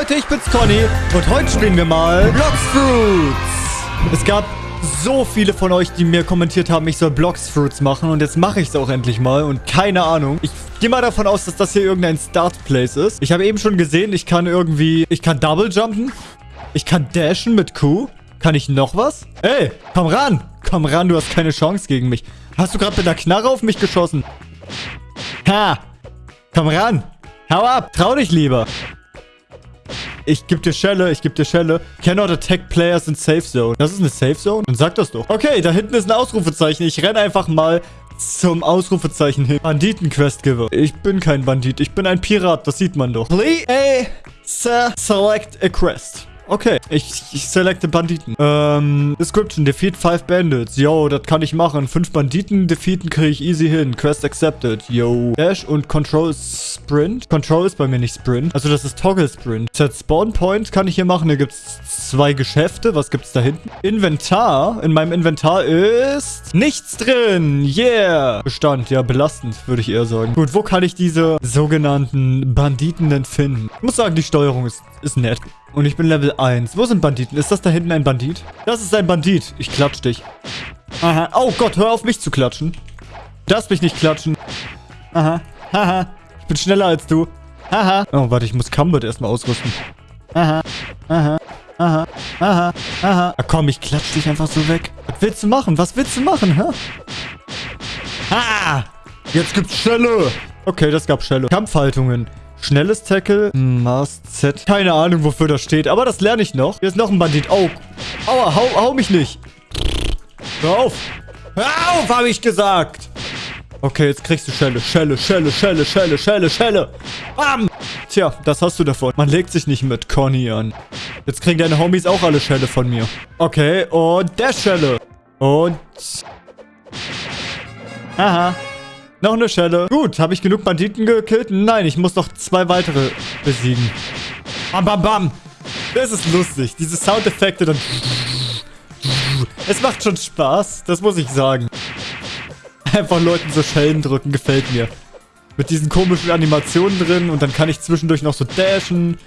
Leute, ich bin's Conny und heute spielen wir mal Blocks Fruits. Es gab so viele von euch, die mir kommentiert haben, ich soll Blocks Fruits machen und jetzt mache ich es auch endlich mal und keine Ahnung. Ich gehe mal davon aus, dass das hier irgendein Start Place ist. Ich habe eben schon gesehen, ich kann irgendwie, ich kann Double Jumpen, ich kann dashen mit Q. Kann ich noch was? Ey, komm ran. Komm ran, du hast keine Chance gegen mich. Hast du gerade mit einer Knarre auf mich geschossen? Ha. Komm ran. Hau ab. Trau dich lieber. Ich geb dir Schelle, ich geb dir Schelle. Cannot attack players in Safe Zone. Das ist eine Safe Zone? Dann sag das doch. Okay, da hinten ist ein Ausrufezeichen. Ich renn einfach mal zum Ausrufezeichen hin. Banditen-Quest-Giver. Ich bin kein Bandit. Ich bin ein Pirat. Das sieht man doch. Please select a quest. Okay, ich, ich selecte Banditen. Ähm, Description, defeat five bandits. Yo, das kann ich machen. Fünf Banditen defeaten kriege ich easy hin. Quest accepted. Yo. Dash und Control Sprint. Control ist bei mir nicht Sprint. Also das ist Toggle Sprint. Set Spawn Point kann ich hier machen. Hier gibt es zwei Geschäfte. Was gibt es da hinten? Inventar. In meinem Inventar ist nichts drin. Yeah. Bestand. Ja, belastend, würde ich eher sagen. Gut, wo kann ich diese sogenannten Banditen denn finden? Ich muss sagen, die Steuerung ist, ist nett. Und ich bin Level 1. Wo sind Banditen? Ist das da hinten ein Bandit? Das ist ein Bandit. Ich klatsch dich. Aha. Oh Gott, hör auf mich zu klatschen. Darfst mich nicht klatschen. Aha. Haha. Ich bin schneller als du. Haha. Oh, warte, ich muss Combat erstmal ausrüsten. Aha. Aha. Aha. Aha. Aha. Ach komm, ich klatsch dich einfach so weg. Was willst du machen? Was willst du machen, hä? Ha! Jetzt gibt's Schelle. Okay, das gab Schelle. Kampfhaltungen. Schnelles Tackle. Mast Z. Keine Ahnung, wofür das steht. Aber das lerne ich noch. Hier ist noch ein Bandit. Oh. Aua, hau, hau mich nicht. Hör auf. Hör auf, habe ich gesagt. Okay, jetzt kriegst du Schelle. Schelle, Schelle, Schelle, Schelle, Schelle, Schelle. Bam. Tja, das hast du davon. Man legt sich nicht mit Conny an. Jetzt kriegen deine Homies auch alle Schelle von mir. Okay, und der Schelle. Und... Aha. Noch eine Schelle. Gut, habe ich genug Banditen gekillt? Nein, ich muss noch zwei weitere besiegen. Bam, bam, bam. Das ist lustig. Diese Soundeffekte dann... Es macht schon Spaß, das muss ich sagen. Einfach Leuten so Schellen drücken, gefällt mir. Mit diesen komischen Animationen drin und dann kann ich zwischendurch noch so dashen.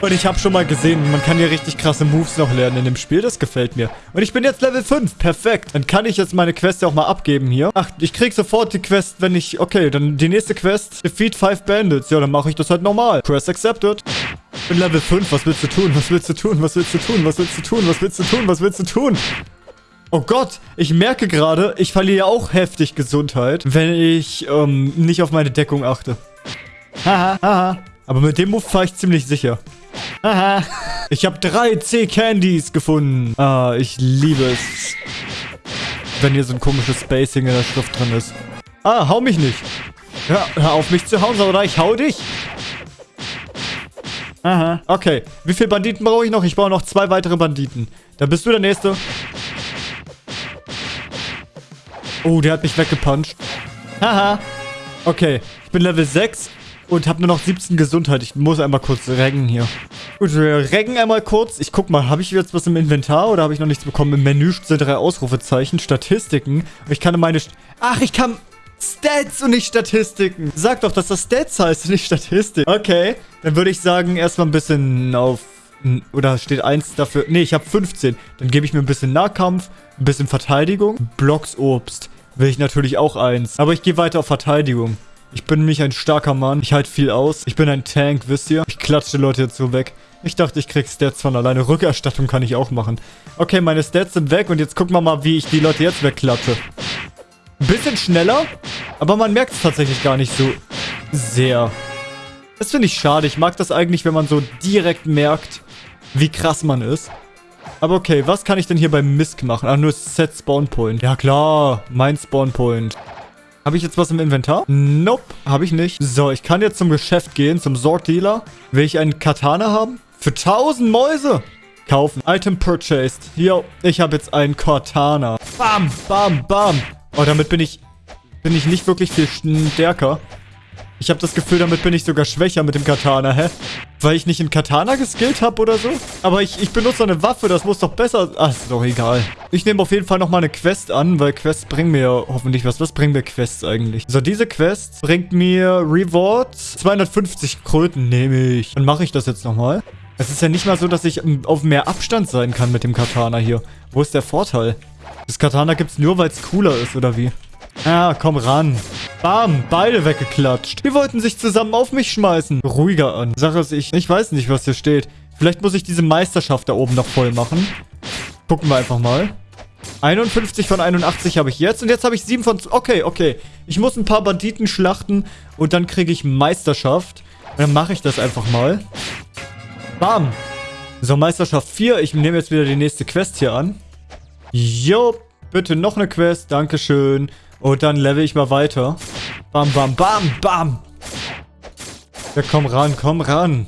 Und ich habe schon mal gesehen, man kann hier richtig krasse Moves noch lernen in dem Spiel. Das gefällt mir. Und ich bin jetzt Level 5. Perfekt. Dann kann ich jetzt meine Quest auch mal abgeben hier. Ach, ich krieg sofort die Quest, wenn ich... Okay, dann die nächste Quest. Defeat 5 Bandits. Ja, dann mache ich das halt normal. Quest accepted. Ich bin Level 5. Was willst du tun? Was willst du tun? Was willst du tun? Was willst du tun? Was willst du tun? Was willst du tun? Oh Gott, ich merke gerade, ich verliere auch heftig Gesundheit, wenn ich ähm, nicht auf meine Deckung achte. Haha, haha. Aber mit dem Move fahre ich ziemlich sicher. Aha. Ich habe drei C-Candies gefunden. Ah, ich liebe es. Wenn hier so ein komisches Spacing in der Schrift drin ist. Ah, hau mich nicht. Ja, hör auf mich zu hauen, oder ich hau dich. Aha. Okay. Wie viele Banditen brauche ich noch? Ich brauche noch zwei weitere Banditen. Dann bist du der Nächste. Oh, der hat mich weggepuncht. Haha. Okay. Ich bin Level 6. Und habe nur noch 17 Gesundheit. Ich muss einmal kurz reggen hier. Gut, wir reggen einmal kurz. Ich guck mal, habe ich jetzt was im Inventar oder habe ich noch nichts bekommen? Im Menü sind drei Ausrufezeichen, Statistiken. Ich kann meine... St Ach, ich kann... Stats und nicht Statistiken. Sag doch, dass das Stats heißt und nicht Statistik. Okay, dann würde ich sagen, erstmal ein bisschen auf... Oder steht 1 dafür... Nee, ich habe 15. Dann gebe ich mir ein bisschen Nahkampf, ein bisschen Verteidigung. Blocks Obst. Will ich natürlich auch eins. Aber ich gehe weiter auf Verteidigung. Ich bin nämlich ein starker Mann. Ich halte viel aus. Ich bin ein Tank, wisst ihr? Ich klatsche Leute jetzt so weg. Ich dachte, ich krieg Stats von alleine. Rückerstattung kann ich auch machen. Okay, meine Stats sind weg und jetzt gucken wir mal, wie ich die Leute jetzt wegklatsche. Bisschen schneller, aber man merkt es tatsächlich gar nicht so sehr. Das finde ich schade. Ich mag das eigentlich, wenn man so direkt merkt, wie krass man ist. Aber okay, was kann ich denn hier beim Misk machen? Ah, nur Set Spawn Point. Ja klar, mein Spawn Point. Habe ich jetzt was im Inventar? Nope, habe ich nicht. So, ich kann jetzt zum Geschäft gehen, zum Sword Dealer. Will ich einen Katana haben? Für 1000 Mäuse. Kaufen. Item purchased. Yo, ich habe jetzt einen Katana. Bam, bam, bam. Oh, damit bin ich, bin ich nicht wirklich viel stärker. Ich habe das Gefühl, damit bin ich sogar schwächer mit dem Katana, hä? Weil ich nicht in Katana geskillt habe oder so? Aber ich, ich benutze eine Waffe, das muss doch besser... Ach, ist doch egal. Ich nehme auf jeden Fall nochmal eine Quest an, weil Quests bringen mir hoffentlich was. Was bringen mir Quests eigentlich? So, diese Quest bringt mir Rewards. 250 Kröten nehme ich. Dann mache ich das jetzt nochmal. Es ist ja nicht mal so, dass ich auf mehr Abstand sein kann mit dem Katana hier. Wo ist der Vorteil? Das Katana gibt es nur, weil es cooler ist, oder wie? Ja, komm ran. Bam, beide weggeklatscht. Die wollten sich zusammen auf mich schmeißen. Ruhiger an. Sache ist, ich, ich weiß nicht, was hier steht. Vielleicht muss ich diese Meisterschaft da oben noch voll machen. Gucken wir einfach mal. 51 von 81 habe ich jetzt. Und jetzt habe ich 7 von... Okay, okay. Ich muss ein paar Banditen schlachten. Und dann kriege ich Meisterschaft. Und dann mache ich das einfach mal. Bam. So, Meisterschaft 4. Ich nehme jetzt wieder die nächste Quest hier an. Jo, bitte noch eine Quest. Dankeschön. Und dann level ich mal weiter. Bam, bam, bam, bam. Ja, komm ran, komm ran.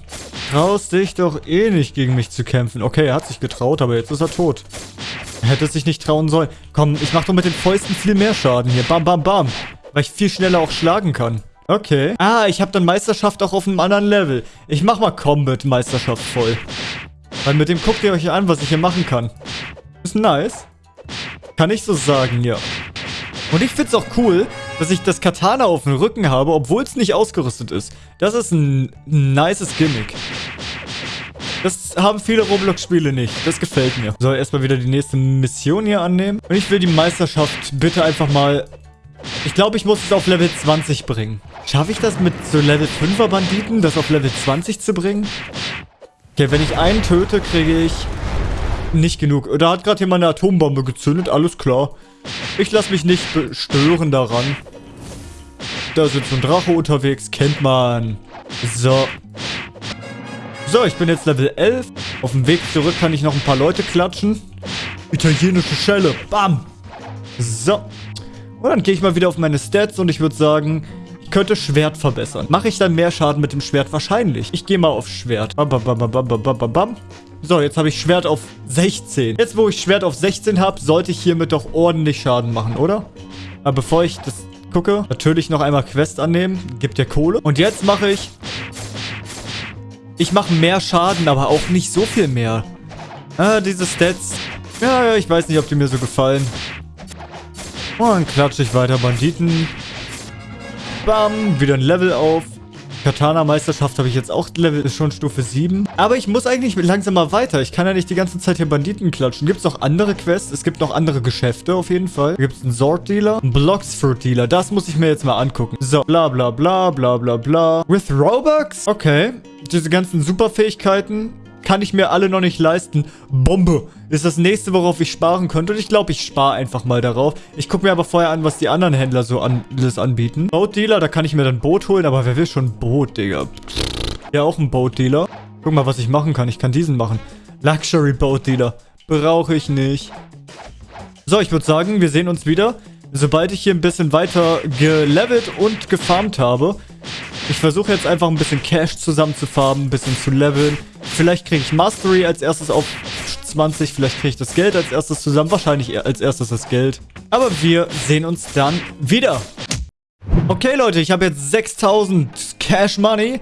Traust dich doch eh nicht gegen mich zu kämpfen. Okay, er hat sich getraut, aber jetzt ist er tot. Er hätte sich nicht trauen sollen. Komm, ich mach doch mit den Fäusten viel mehr Schaden hier. Bam, bam, bam. Weil ich viel schneller auch schlagen kann. Okay. Ah, ich habe dann Meisterschaft auch auf einem anderen Level. Ich mach mal Combat-Meisterschaft voll. Weil mit dem guckt ihr euch an, was ich hier machen kann. Ist nice. Kann ich so sagen, ja. Und ich find's auch cool, dass ich das Katana auf dem Rücken habe, obwohl es nicht ausgerüstet ist. Das ist ein nices Gimmick. Das haben viele Roblox-Spiele nicht. Das gefällt mir. So, erstmal wieder die nächste Mission hier annehmen. Und ich will die Meisterschaft bitte einfach mal... Ich glaube, ich muss es auf Level 20 bringen. Schaffe ich das mit so Level 5er Banditen, das auf Level 20 zu bringen? Okay, wenn ich einen töte, kriege ich nicht genug. Da hat gerade jemand eine Atombombe gezündet, alles klar. Ich lasse mich nicht stören daran. Da sind schon Drache unterwegs, kennt man. So. So, ich bin jetzt Level 11. Auf dem Weg zurück kann ich noch ein paar Leute klatschen. Italienische Schelle. Bam. So. Und dann gehe ich mal wieder auf meine Stats und ich würde sagen, ich könnte Schwert verbessern. Mache ich dann mehr Schaden mit dem Schwert? Wahrscheinlich. Ich gehe mal auf Schwert. Bam, bam, bam, bam, bam, bam, bam. So, jetzt habe ich Schwert auf 16. Jetzt, wo ich Schwert auf 16 habe, sollte ich hiermit doch ordentlich Schaden machen, oder? Aber bevor ich das gucke, natürlich noch einmal Quest annehmen. Gibt ja Kohle. Und jetzt mache ich... Ich mache mehr Schaden, aber auch nicht so viel mehr. Ah, diese Stats. Ja, ja, ich weiß nicht, ob die mir so gefallen. Und dann klatsche ich weiter Banditen. Bam, wieder ein Level auf. Katana-Meisterschaft habe ich jetzt auch Level, schon Stufe 7. Aber ich muss eigentlich langsam mal weiter. Ich kann ja nicht die ganze Zeit hier Banditen klatschen. Gibt es noch andere Quests? Es gibt noch andere Geschäfte auf jeden Fall. Gibt es einen Sword-Dealer, einen Blocksfruit-Dealer. Das muss ich mir jetzt mal angucken. So, bla bla bla bla bla bla. With Robux? Okay. Diese ganzen Superfähigkeiten kann ich mir alle noch nicht leisten. Bombe ist das nächste, worauf ich sparen könnte. Und ich glaube, ich spare einfach mal darauf. Ich gucke mir aber vorher an, was die anderen Händler so an, alles anbieten. Boat Dealer, da kann ich mir dann Boot holen. Aber wer will schon Boot, Digga? Ja, auch ein Boat Dealer. Guck mal, was ich machen kann. Ich kann diesen machen. Luxury Boat Dealer. Brauche ich nicht. So, ich würde sagen, wir sehen uns wieder. Sobald ich hier ein bisschen weiter gelevelt und gefarmt habe. Ich versuche jetzt einfach ein bisschen Cash zusammenzufarmen, ein bisschen zu leveln. Vielleicht kriege ich Mastery als erstes auf 20, vielleicht kriege ich das Geld als erstes zusammen. Wahrscheinlich als erstes das Geld. Aber wir sehen uns dann wieder. Okay, Leute, ich habe jetzt 6000 Cash Money.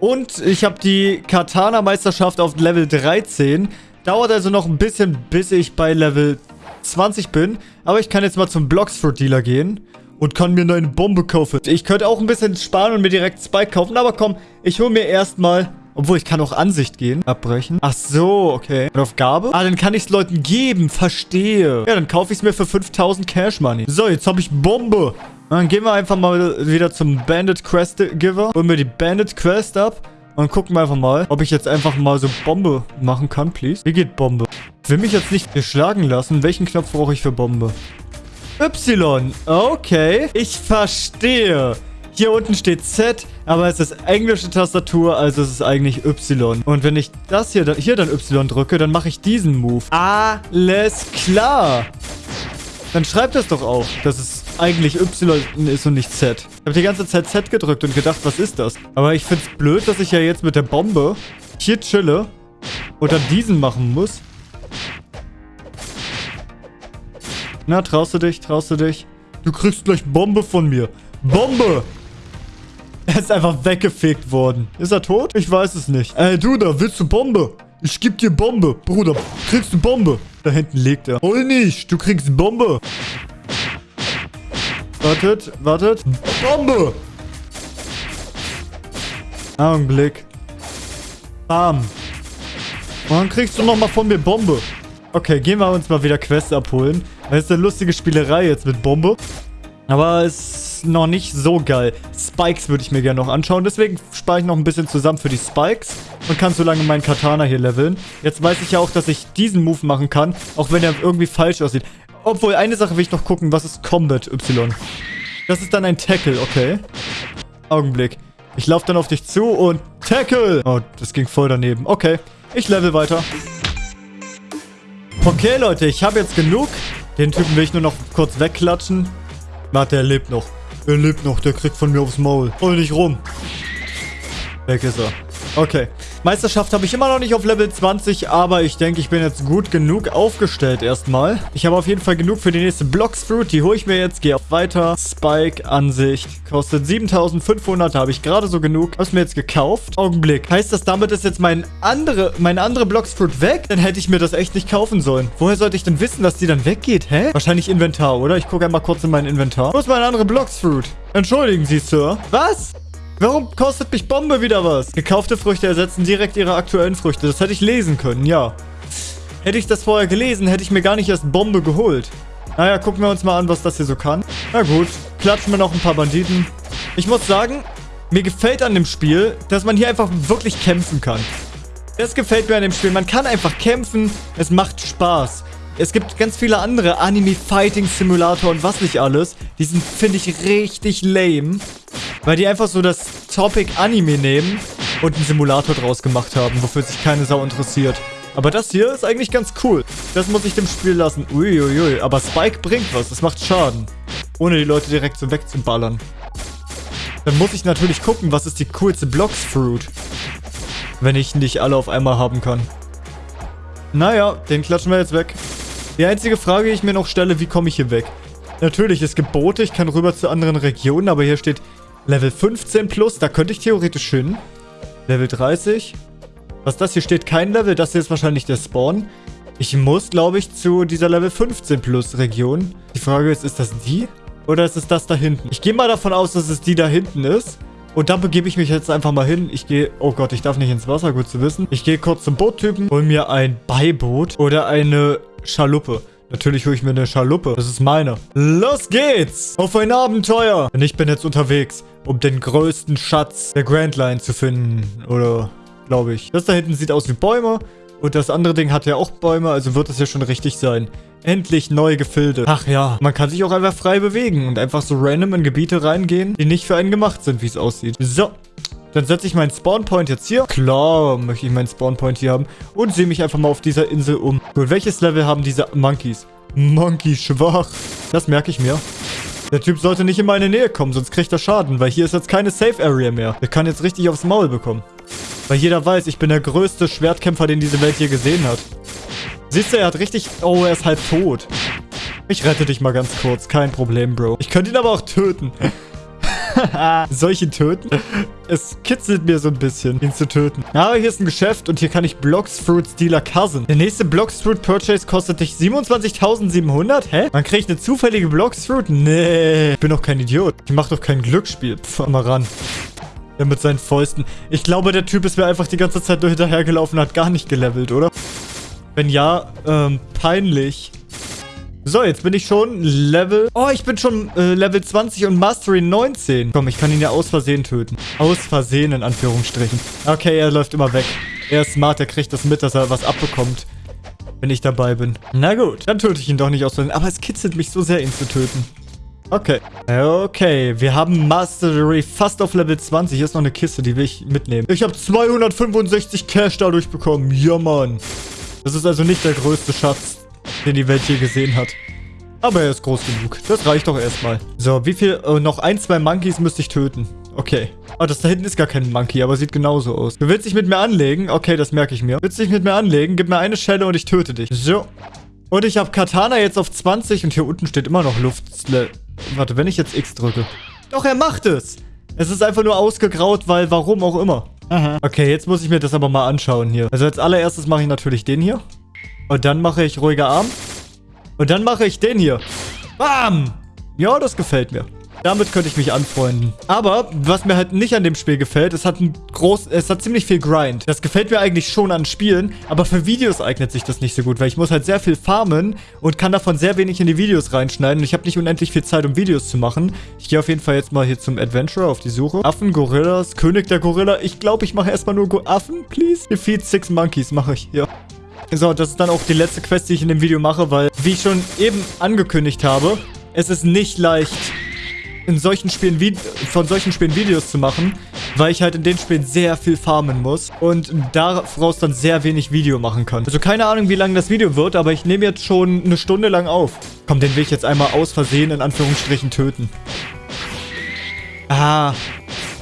Und ich habe die Katana-Meisterschaft auf Level 13. Dauert also noch ein bisschen, bis ich bei Level 20 bin. Aber ich kann jetzt mal zum Blocksfruit-Dealer gehen und kann mir eine Bombe kaufen. Ich könnte auch ein bisschen sparen und mir direkt Spike kaufen, aber komm, ich hole mir erstmal... Obwohl, ich kann auch Ansicht gehen. Abbrechen. Ach so, okay. Und auf Gabe? Ah, dann kann ich es Leuten geben. Verstehe. Ja, dann kaufe ich es mir für 5000 Cash Money. So, jetzt habe ich Bombe. Dann gehen wir einfach mal wieder zum Bandit Quest Giver. Holen wir die Bandit Quest ab. Und gucken wir einfach mal, ob ich jetzt einfach mal so Bombe machen kann, please. Wie geht Bombe? Ich will mich jetzt nicht geschlagen lassen. Welchen Knopf brauche ich für Bombe? Y. Okay. Ich verstehe. Hier unten steht Z, aber es ist englische Tastatur, also es ist eigentlich Y. Und wenn ich das hier, hier dann Y drücke, dann mache ich diesen Move. Alles klar. Dann schreibt das doch auch, dass es eigentlich Y ist und nicht Z. Ich habe die ganze Zeit Z gedrückt und gedacht, was ist das? Aber ich finde es blöd, dass ich ja jetzt mit der Bombe hier chille und dann diesen machen muss. Na, traust du dich? Traust du dich? Du kriegst gleich Bombe von mir. Bombe! Er ist einfach weggefegt worden. Ist er tot? Ich weiß es nicht. Ey, du da, willst du Bombe? Ich geb dir Bombe. Bruder, kriegst du Bombe? Da hinten liegt er. Hol nicht, du kriegst Bombe. Wartet, wartet. Bombe! Augenblick. Bam. Und dann kriegst du nochmal von mir Bombe. Okay, gehen wir uns mal wieder Quests abholen. Das ist eine lustige Spielerei jetzt mit Bombe. Aber es ist noch nicht so geil. Spikes würde ich mir gerne noch anschauen. Deswegen spare ich noch ein bisschen zusammen für die Spikes. Und kann so lange meinen Katana hier leveln. Jetzt weiß ich ja auch, dass ich diesen Move machen kann. Auch wenn er irgendwie falsch aussieht. Obwohl, eine Sache will ich noch gucken. Was ist Combat Y? Das ist dann ein Tackle, okay. Augenblick. Ich laufe dann auf dich zu und Tackle. Oh, das ging voll daneben. Okay, ich level weiter. Okay, Leute, ich habe jetzt genug. Den Typen will ich nur noch kurz wegklatschen. Warte, er lebt noch. Er lebt noch, der kriegt von mir aufs Maul. Hol nicht rum. Weg ist er. Okay. Meisterschaft habe ich immer noch nicht auf Level 20, aber ich denke, ich bin jetzt gut genug aufgestellt erstmal. Ich habe auf jeden Fall genug für die nächste Blocksfruit. Die hole ich mir jetzt, gehe auf Weiter. Spike, Ansicht, kostet 7500, da habe ich gerade so genug. Habe mir jetzt gekauft. Augenblick. Heißt das, damit ist jetzt mein andere, meine andere Blocksfruit weg? Dann hätte ich mir das echt nicht kaufen sollen. Woher sollte ich denn wissen, dass die dann weggeht? Hä? Wahrscheinlich Inventar, oder? Ich gucke einmal kurz in mein Inventar. Wo ist meine andere Blocksfruit? Entschuldigen Sie, Sir. Was? Warum kostet mich Bombe wieder was? Gekaufte Früchte ersetzen direkt ihre aktuellen Früchte. Das hätte ich lesen können, ja. Hätte ich das vorher gelesen, hätte ich mir gar nicht erst Bombe geholt. Naja, gucken wir uns mal an, was das hier so kann. Na gut, klatschen wir noch ein paar Banditen. Ich muss sagen, mir gefällt an dem Spiel, dass man hier einfach wirklich kämpfen kann. Das gefällt mir an dem Spiel. Man kann einfach kämpfen, es macht Spaß. Es gibt ganz viele andere Anime-Fighting-Simulator und was nicht alles. Die sind, finde ich, richtig lame. Weil die einfach so das Topic Anime nehmen und einen Simulator draus gemacht haben, wofür sich keine Sau interessiert. Aber das hier ist eigentlich ganz cool. Das muss ich dem Spiel lassen. Uiuiui. Aber Spike bringt was. Das macht Schaden. Ohne die Leute direkt so wegzuballern. Dann muss ich natürlich gucken, was ist die coolste Blocks-Fruit. Wenn ich nicht alle auf einmal haben kann. Naja, den klatschen wir jetzt weg. Die einzige Frage, die ich mir noch stelle, wie komme ich hier weg? Natürlich, es gibt Boote, ich kann rüber zu anderen Regionen, aber hier steht Level 15 plus, da könnte ich theoretisch hin. Level 30. Was das hier steht, kein Level, das hier ist wahrscheinlich der Spawn. Ich muss, glaube ich, zu dieser Level 15 plus Region. Die Frage ist, ist das die? Oder ist es das da hinten? Ich gehe mal davon aus, dass es die da hinten ist. Und dann begebe ich mich jetzt einfach mal hin. Ich gehe... Oh Gott, ich darf nicht ins Wasser, gut zu wissen. Ich gehe kurz zum Boottypen, hol mir ein Beiboot oder eine Schaluppe. Natürlich hole ich mir eine Schaluppe. Das ist meine. Los geht's! Auf ein Abenteuer! Denn ich bin jetzt unterwegs, um den größten Schatz der Grand Line zu finden. Oder, glaube ich. Das da hinten sieht aus wie Bäume. Und das andere Ding hat ja auch Bäume, also wird das ja schon richtig sein. Endlich neue Gefilde. Ach ja, man kann sich auch einfach frei bewegen und einfach so random in Gebiete reingehen, die nicht für einen gemacht sind, wie es aussieht. So, dann setze ich meinen Spawnpoint jetzt hier. Klar möchte ich meinen Spawnpoint hier haben. Und sehe mich einfach mal auf dieser Insel um. Gut, welches Level haben diese Monkeys? Monkey schwach. Das merke ich mir. Der Typ sollte nicht in meine Nähe kommen, sonst kriegt er Schaden, weil hier ist jetzt keine Safe Area mehr. Der kann jetzt richtig aufs Maul bekommen. Weil jeder weiß, ich bin der größte Schwertkämpfer, den diese Welt je gesehen hat. Siehst du, er hat richtig... Oh, er ist halb tot. Ich rette dich mal ganz kurz. Kein Problem, Bro. Ich könnte ihn aber auch töten. Ihn töten? Es kitzelt mir so ein bisschen, ihn zu töten. Aber hier ist ein Geschäft und hier kann ich Blocks Fruit Dealer Cousin. Der nächste Blocks Fruit Purchase kostet dich 27.700? Hä? Man kriegt eine zufällige Blocks Fruit? Nee. Ich bin doch kein Idiot. Ich mach doch kein Glücksspiel. Pff, mal ran. Ja, mit seinen Fäusten. Ich glaube, der Typ ist mir einfach die ganze Zeit nur hinterhergelaufen und hat gar nicht gelevelt, oder? Wenn ja, ähm, peinlich. So, jetzt bin ich schon Level... Oh, ich bin schon äh, Level 20 und Mastery 19. Komm, ich kann ihn ja aus Versehen töten. Aus Versehen, in Anführungsstrichen. Okay, er läuft immer weg. Er ist smart, er kriegt das mit, dass er was abbekommt. Wenn ich dabei bin. Na gut, dann töte ich ihn doch nicht aus Versehen. Aber es kitzelt mich so sehr, ihn zu töten. Okay. Okay, wir haben Mastery fast auf Level 20. Hier ist noch eine Kiste, die will ich mitnehmen. Ich habe 265 Cash dadurch bekommen. Ja, Mann. Das ist also nicht der größte Schatz, den die Welt je gesehen hat. Aber er ist groß genug. Das reicht doch erstmal. So, wie viel? Oh, noch ein, zwei Monkeys müsste ich töten. Okay. Ah, das da hinten ist gar kein Monkey, aber sieht genauso aus. Du willst dich mit mir anlegen? Okay, das merke ich mir. Willst dich mit mir anlegen? Gib mir eine Schelle und ich töte dich. So. Und ich habe Katana jetzt auf 20 und hier unten steht immer noch Luft. Warte, wenn ich jetzt X drücke. Doch, er macht es. Es ist einfach nur ausgegraut, weil warum auch immer. Aha. Okay, jetzt muss ich mir das aber mal anschauen hier. Also als allererstes mache ich natürlich den hier. Und dann mache ich ruhiger Arm. Und dann mache ich den hier. Bam! Ja, das gefällt mir. Damit könnte ich mich anfreunden. Aber, was mir halt nicht an dem Spiel gefällt, es hat ein groß, es hat ziemlich viel Grind. Das gefällt mir eigentlich schon an Spielen, aber für Videos eignet sich das nicht so gut, weil ich muss halt sehr viel farmen und kann davon sehr wenig in die Videos reinschneiden. Und ich habe nicht unendlich viel Zeit, um Videos zu machen. Ich gehe auf jeden Fall jetzt mal hier zum Adventurer auf die Suche. Affen, Gorillas, König der Gorilla. Ich glaube, ich mache erstmal nur Go Affen, please. Defeat Six Monkeys mache ich, ja. So, das ist dann auch die letzte Quest, die ich in dem Video mache, weil, wie ich schon eben angekündigt habe, es ist nicht leicht, in solchen Spielen von solchen Spielen Videos zu machen, weil ich halt in den Spielen sehr viel farmen muss und daraus dann sehr wenig Video machen kann. Also keine Ahnung, wie lang das Video wird, aber ich nehme jetzt schon eine Stunde lang auf. Komm, den will ich jetzt einmal aus Versehen in Anführungsstrichen töten. Ah,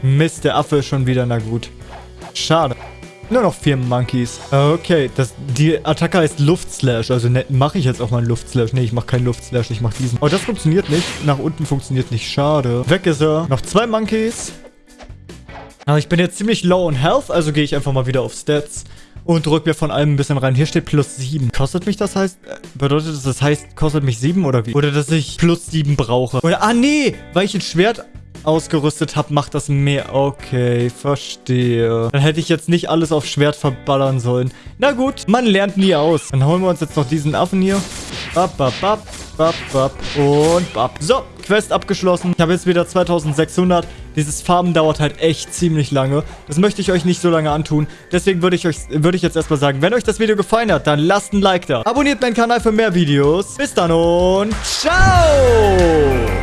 Mist, der Affe ist schon wieder, na gut. Schade. Nur noch vier Monkeys. Okay, das, die Attacke heißt Luftslash. Also ne, mache ich jetzt auch mal einen Luftslash. Nee, ich mache keinen Luftslash, ich mache diesen. Oh, das funktioniert nicht. Nach unten funktioniert nicht. Schade. Weg ist er. Noch zwei Monkeys. Aber ich bin jetzt ziemlich low on Health, also gehe ich einfach mal wieder auf Stats und drücke mir von allem ein bisschen rein. Hier steht plus 7. Kostet mich das heißt, äh, bedeutet das, das heißt, kostet mich 7 oder wie? Oder dass ich plus 7 brauche. Oder, ah nee, weil ich ein Schwert ausgerüstet habe, macht das mehr. Okay, verstehe. Dann hätte ich jetzt nicht alles auf Schwert verballern sollen. Na gut, man lernt nie aus. Dann holen wir uns jetzt noch diesen Affen hier. Bap, bap, bap, bap, bap und bap. So, Quest abgeschlossen. Ich habe jetzt wieder 2600. Dieses Farben dauert halt echt ziemlich lange. Das möchte ich euch nicht so lange antun. Deswegen würde ich euch würde ich jetzt erstmal sagen, wenn euch das Video gefallen hat, dann lasst ein Like da. Abonniert meinen Kanal für mehr Videos. Bis dann und ciao!